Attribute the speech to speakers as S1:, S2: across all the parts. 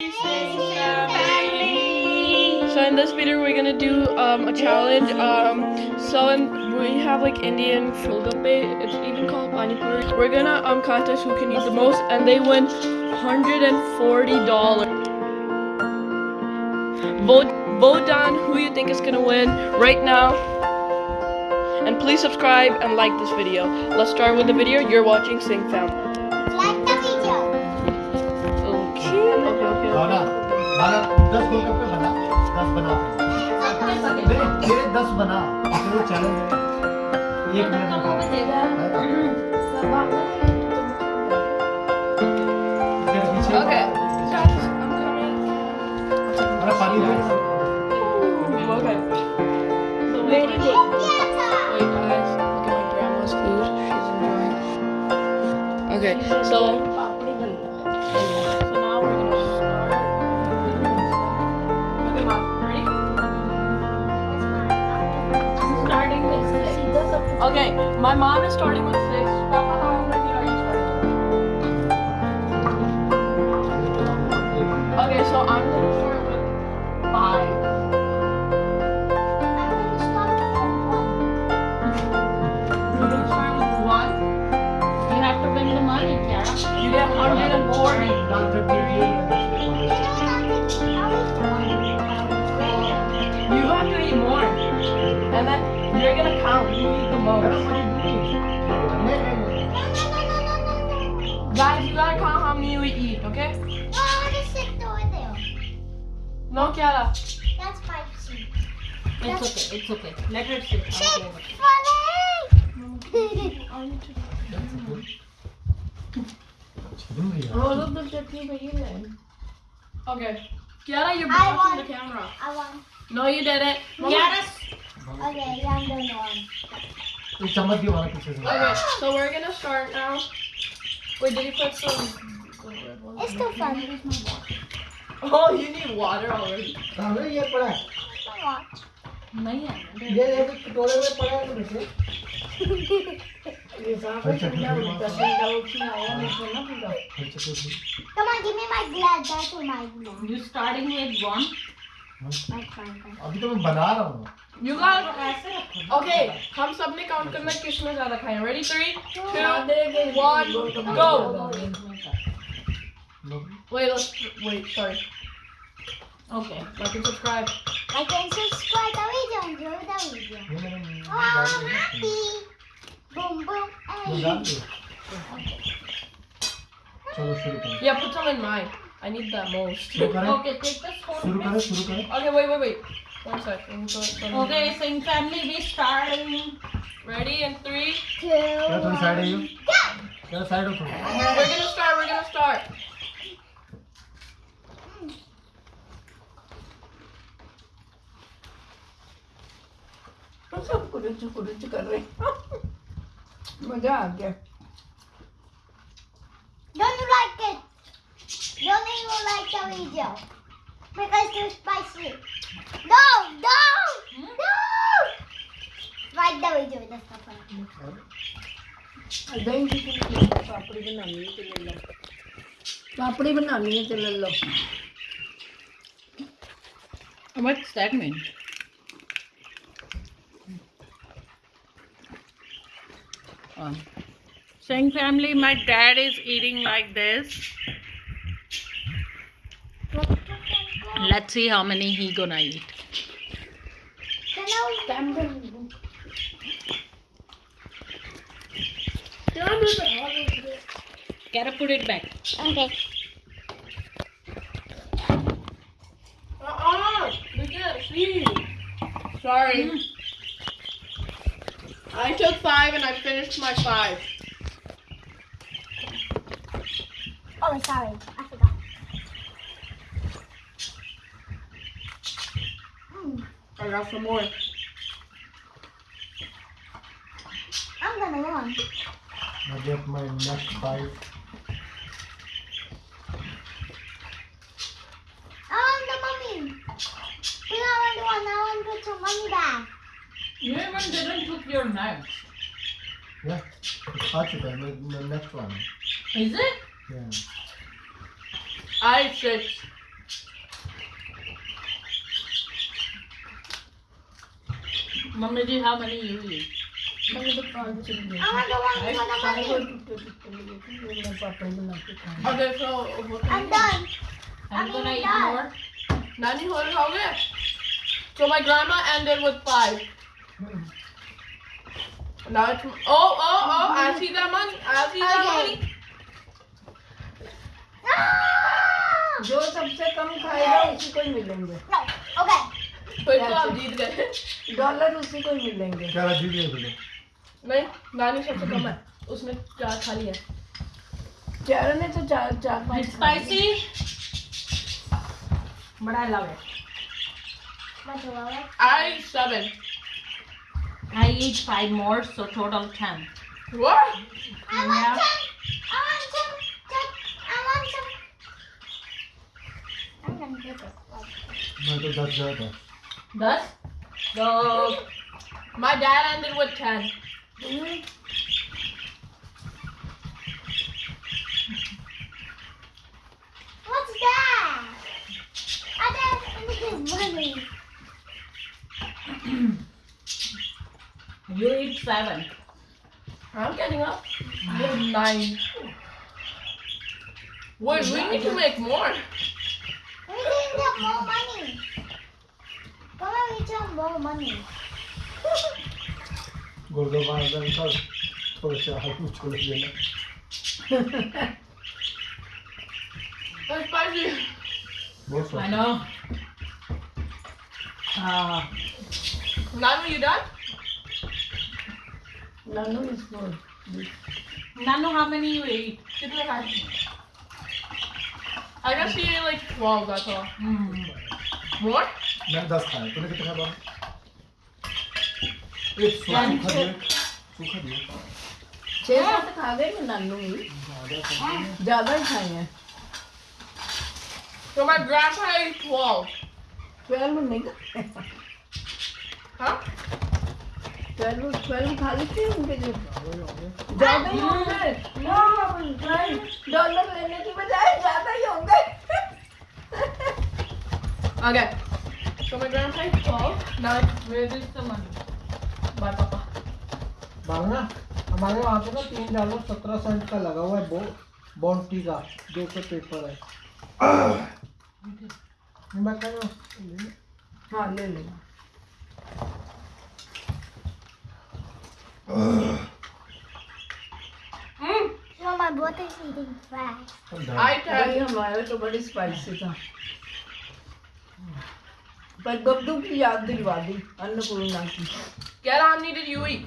S1: So in this video we're gonna do um, a challenge. Um, so in, we have like Indian Golgappe. It's even called pani puri. We're gonna um contest who can eat the most, and they win hundred and forty dollars. Vote vote on who you think is gonna win right now. And please subscribe and like this video. Let's start with the video. You're watching Singh Fam.
S2: दस गोलगप्पे बना दस बना नहीं तेरे दस बना तेरे challenge है। एक मिनट. अरे पानी दे।
S1: Okay. So Okay, my mom is starting with six. Okay, so I'm gonna start with five. Gonna start with one.
S3: You have to win the money, Kiara.
S1: You get 140. Don't get.
S4: That's my seat.
S3: It's That's okay. It's okay. Let her sit. Falling. oh, look, look, people eating.
S1: Okay. Kiara, you're blocking
S4: want,
S1: the camera.
S4: I won.
S1: No, you didn't.
S3: Kiara.
S4: Okay,
S2: yeah, I'm going to win.
S1: Okay, so we're going to start now. Wait, did you put some...
S4: It's still fun.
S1: Oh, you need water already.
S2: हमें ये पड़ा है
S3: नहीं है
S2: ये ये कटोरे में पड़ा है मुझे ये
S5: साफ़ है ठंडा हो गया ठंडा हो गया आया मुझे ना पूरा
S4: come on give me my glass that's my glass
S3: you starting with one
S2: अभी तो मैं बना रहा हूँ
S1: You guys, okay, हम सबने काउंट करना किसने ज़्यादा खाया ready three two one go Wait, let's, wait, sorry.
S3: Okay,
S1: like and subscribe.
S4: Like and subscribe the video, and enjoy the video. Oh, I'm happy. Boom, boom, hey.
S1: Yeah, put some in mine. I need that most.
S3: okay, take
S2: this one.
S1: Okay, wait, wait, wait. One second.
S3: Okay, Singh family, we starting.
S1: Ready in three,
S4: two,
S2: one.
S4: Go!
S1: We're gonna start.
S5: कुरुच कुरुच कर रहे हैं। मज़ा आ गया
S4: Don't you like it? Don't you like the video? Because it's spicy. No, no, no. Like the video. That's not funny.
S5: दही की पूरी पापड़ी बनानी है तो ले पापड़ी बनानी है तो ले लो
S3: What's that mean? Um, Singh family, my dad is eating like this. Let's see how many he gonna eat.
S4: Can I?
S3: Gotta put it back.
S4: Okay.
S1: Uh-uh. We can't see. Sorry. I took five and I finished my five.
S4: Oh, sorry. I forgot. Mm,
S1: I got some more.
S4: I'm gonna run.
S2: I get my next five
S4: I want the mommy. We don't want the one. I want to put some money back.
S3: You even didn't put your knife.
S2: Yeah, it's Hachika, my, my next one.
S3: Is it?
S2: Yeah.
S1: I said.
S3: Mummy, ji, how many you eat?
S5: Mummy, the prawn
S4: chicken. Want the one
S1: Okay, so
S4: I'm done.
S3: I'm, I'm gonna eat more.
S1: Nani, how So my grandma ended with five. Now it's oh oh oh I see that money. I see that
S4: Okay.
S1: money.
S4: No!
S5: जो सबसे कम खाएगा उसी को ही मिलेंगे
S4: No. Okay.
S1: फिर तो आप जीत गए
S5: डॉलर उसी को ही मिलेंगे
S2: क्या राजीव ये बोले
S1: नहीं नानी सबसे कम है उसने चार खा लिया
S5: चारों ने तो चार चार पाँच
S3: It's
S5: खा लिए।
S3: spicy, but I
S1: I
S3: eat five more, so total ten.
S1: What?
S4: I want
S3: yeah.
S4: ten. I want ten. ten. I want ten. I'm gonna
S2: get this. No.
S1: Thus? So, my dad ended with ten. Mm -hmm.
S4: What's that? I don't think it's money.
S3: You eat seven.
S1: I'm getting up. With nine. Wait, we need to make more.
S4: We didn't get more money. Come on, we get more money.
S2: Golgappa अंदर निकाल थोड़े से आलू छोड़ देना
S1: That's spicy.
S2: बहुत
S3: I
S2: स्वाद
S3: know. Uh,
S1: Nanu, you done?
S5: Nanu is good
S3: Nanu, how many you?
S1: कितने खाए? I guess he ate like 12, that's all.
S3: Mm.
S1: More?
S2: मैं दस खाया तूने कितने खाया एक सूखा दिया सूखा दिया
S5: छह सात खा गए मैं नानू ही ज़्यादा ही खाए हैं
S1: So my grandpa ate 12.
S5: Twelve नहीं
S1: Huh?
S5: ट्वेल्व ट्वेल्व खा लेते हैं उनके जो ज़्यादा ही होंगे डॉलर लेने की बजाय ज़्यादा ही होंगे
S1: Okay. So my grandpa ate 12. Now
S3: Where is the money?
S1: my papa.
S2: मांगना हमारे वहाँ पे ना तीन डॉलर सत्रह सेंट का लगा हुआ है बो बॉन्टी का दो सौ पेपर है मैं कह रहा हूँ,
S5: हाँ ले लेना
S1: Mm.
S4: So my brother is eating fast.
S1: I
S5: भाई
S1: tried.
S5: हमारा तो बड़ी स्पाइसी था पर गब्दू की याद दिलवा दी अन्नपूर्णा की
S1: how many did you eat?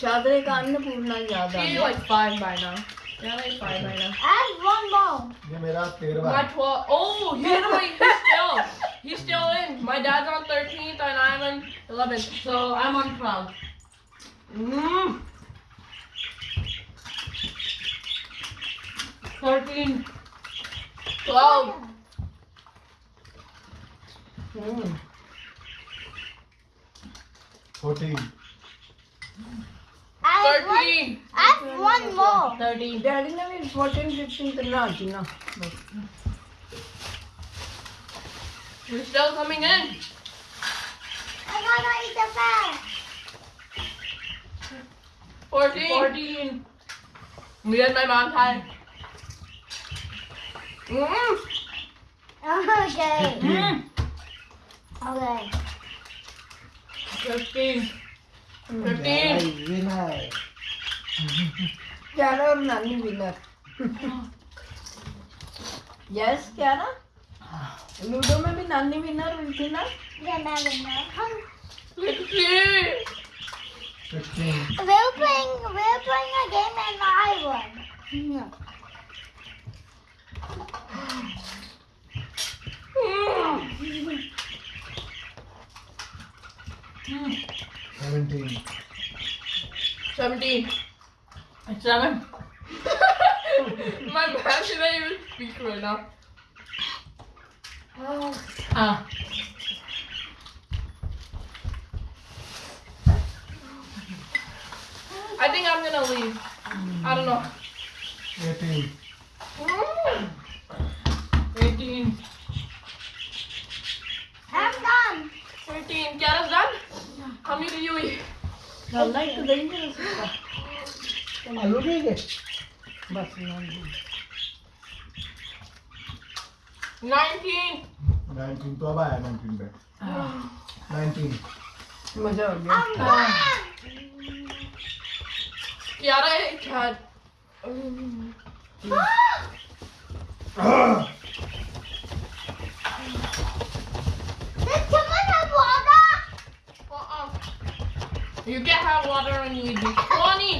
S5: शादरे का अन्नपूर्णा याद आ गया
S1: like 5 by now. Yeah, like 5 by now.
S4: I have one more.
S2: ये मेरा तेरहवा
S1: My
S2: है
S1: 12. Oh, he's, wait, he's still. He's still in. My dad's on 13th and I'm on 11th.
S3: So I'm on 12.
S1: Mm.
S3: 13.
S1: 12.
S5: Hmm
S2: fourteen
S4: I have one.
S1: 13.
S4: I have one more.
S3: 13.
S5: Daddy now is 14, 15 करना आती ना.
S1: You're still coming in.
S4: I gotta eat the bag.
S1: 14.
S3: 14.
S1: Me and my mom had. Mm.
S4: Okay.
S3: Mm.
S4: Okay.
S1: 15. 15.
S2: 15.
S5: Chiara और नानी winner yes क्यारा ludo में भी नानी winner हुई थी ना
S4: नाना
S1: विनर
S2: हम
S4: We're playing, we're playing a game and I won. No.
S1: Seventeen.
S3: Seventeen. Seven.
S1: My bad, should not even speak right now? Oh.
S3: Ah.
S1: I think I'm gonna leave. Mm. I don't know.
S2: 18.
S1: Mm.
S3: 18.
S4: I'm done.
S5: 13. Kiara's done? How many
S2: do you eat?
S5: I like the
S1: dangerous.
S2: आलू ठीक है बस nineteen nineteen तो
S5: अब आया nineteen
S1: पे nineteen
S4: मजा आ गया यार
S1: यार You get hot water and you do 20.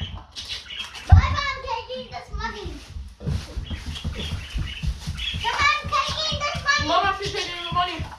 S3: money. Come on, come eat
S4: this money. Taking the money.